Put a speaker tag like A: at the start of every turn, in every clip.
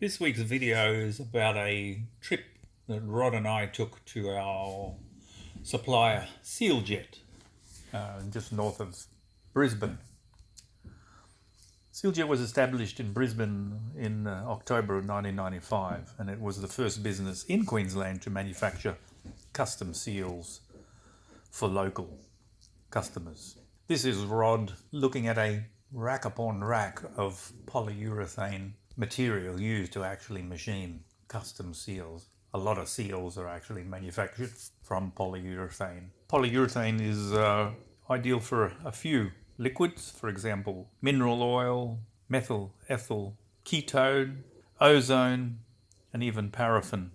A: This week's video is about a trip that Rod and I took to our supplier Sealjet, uh, just north of Brisbane. Sealjet was established in Brisbane in uh, October of 1995 and it was the first business in Queensland to manufacture custom seals for local customers. This is Rod looking at a rack upon rack of polyurethane material used to actually machine custom seals. A lot of seals are actually manufactured from polyurethane. Polyurethane is uh, ideal for a few liquids, for example, mineral oil, methyl ethyl ketone, ozone, and even paraffin.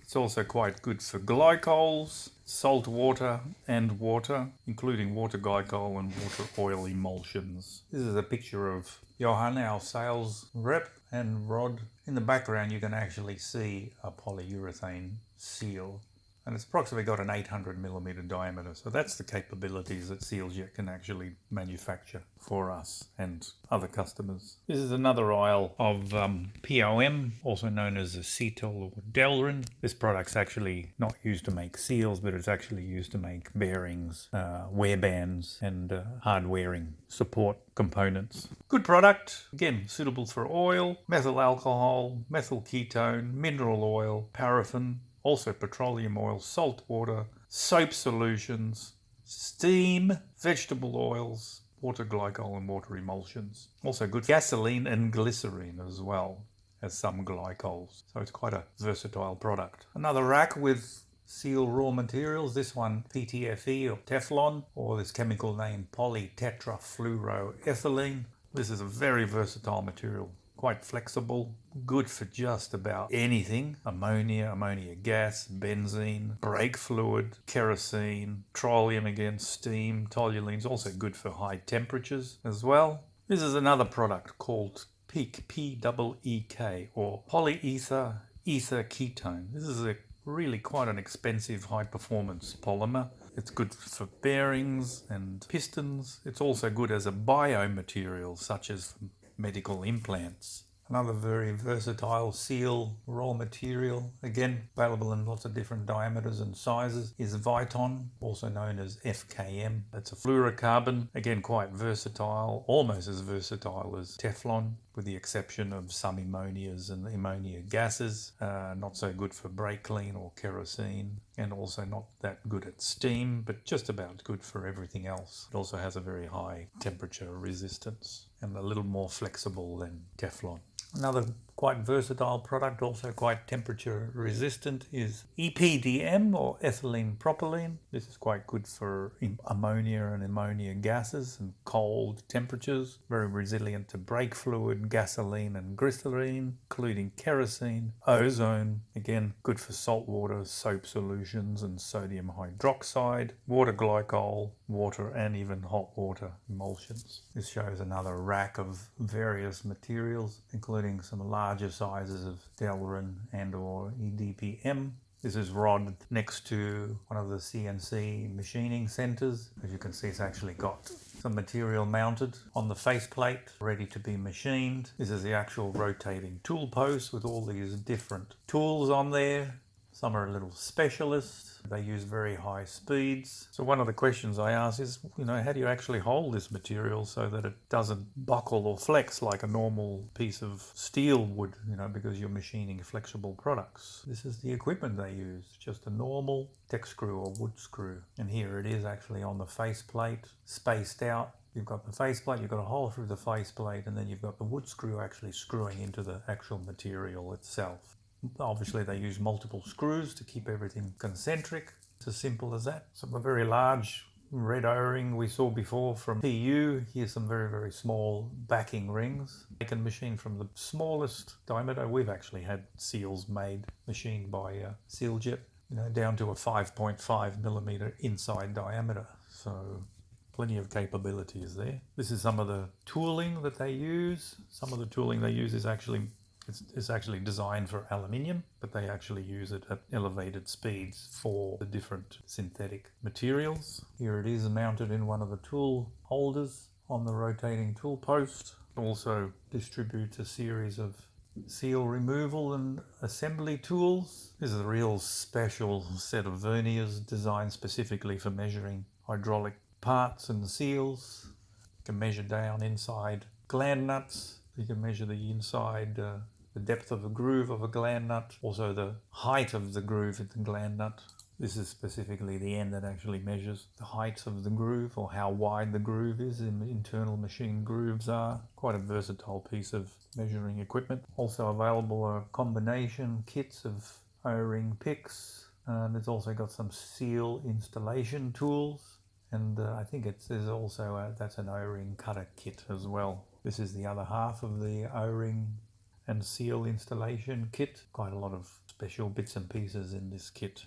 A: It's also quite good for glycols, salt water and water, including water glycol and water oil emulsions. This is a picture of Johan, our sales rep, and Rod. In the background you can actually see a polyurethane seal and it's approximately got an 800 millimeter diameter. So that's the capabilities that Sealjet can actually manufacture for us and other customers. This is another aisle of um, POM, also known as acetal or Delrin. This product's actually not used to make seals, but it's actually used to make bearings, uh, wear bands, and uh, hard wearing support components. Good product, again, suitable for oil, methyl alcohol, methyl ketone, mineral oil, paraffin, also petroleum oil, salt water, soap solutions, steam, vegetable oils, water glycol and water emulsions. Also good gasoline and glycerine as well as some glycols. So it's quite a versatile product. Another rack with seal raw materials. This one PTFE or Teflon or this chemical name polytetrafluoroethylene. This is a very versatile material quite flexible, good for just about anything. Ammonia, ammonia gas, benzene, brake fluid, kerosene, petroleum again, steam, toluene's also good for high temperatures as well. This is another product called PEEK, P-E-E-K, or polyether ether ketone. This is a really quite an expensive high performance polymer. It's good for bearings and pistons. It's also good as a biomaterial such as medical implants. Another very versatile seal raw material, again available in lots of different diameters and sizes, is Viton, also known as FKM. It's a fluorocarbon, again quite versatile, almost as versatile as Teflon, with the exception of some ammonias and ammonia gases. Uh, not so good for brake clean or kerosene, and also not that good at steam, but just about good for everything else. It also has a very high temperature resistance and a little more flexible than Teflon. Another quite versatile product, also quite temperature resistant, is EPDM or ethylene propylene. This is quite good for ammonia and ammonia gases and cold temperatures. Very resilient to brake fluid, gasoline and glycerine, including kerosene, ozone. Again, good for salt water, soap solutions and sodium hydroxide, water glycol, water and even hot water emulsions. This shows another rack of various materials, including some larger sizes of Delrin and or EDPM. This is Rod next to one of the CNC machining centers. As you can see, it's actually got some material mounted on the faceplate, ready to be machined. This is the actual rotating tool post with all these different tools on there. Some are a little specialist they use very high speeds. So one of the questions I ask is, you know, how do you actually hold this material so that it doesn't buckle or flex like a normal piece of steel would, you know, because you're machining flexible products. This is the equipment they use, just a normal tech screw or wood screw. And here it is actually on the faceplate, spaced out You've got the faceplate, you've got a hole through the faceplate, and then you've got the wood screw actually screwing into the actual material itself. Obviously they use multiple screws to keep everything concentric. It's as simple as that. Some a very large red o-ring we saw before from PU. Here's some very, very small backing rings. They can machine from the smallest diameter. We've actually had seals made, machined by uh, Sealjet, you know, down to a 5.5 millimeter inside diameter. So plenty of capabilities there. This is some of the tooling that they use. Some of the tooling they use is actually it's, it's actually designed for aluminium, but they actually use it at elevated speeds for the different synthetic materials. Here it is mounted in one of the tool holders on the rotating tool post. Also distributes a series of seal removal and assembly tools. This is a real special set of verniers designed specifically for measuring hydraulic parts and seals. You can measure down inside gland nuts. You can measure the inside, uh, the depth of a groove of a gland nut, also the height of the groove in the gland nut. This is specifically the end that actually measures the height of the groove or how wide the groove is in internal machine grooves are. Quite a versatile piece of measuring equipment. Also available are combination kits of O-ring picks and it's also got some seal installation tools and uh, I think it's there's also a, that's an O-ring cutter kit as well. This is the other half of the O-ring and seal installation kit. Quite a lot of special bits and pieces in this kit.